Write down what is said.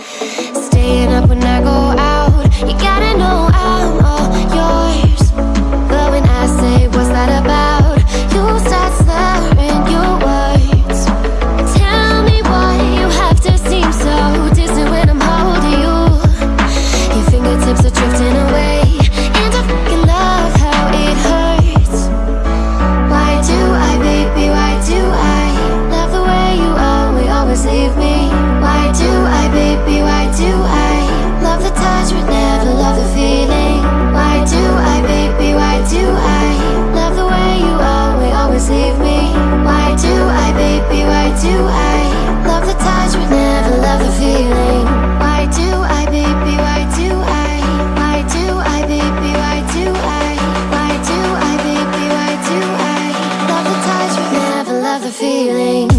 Staying up when I go out feeling?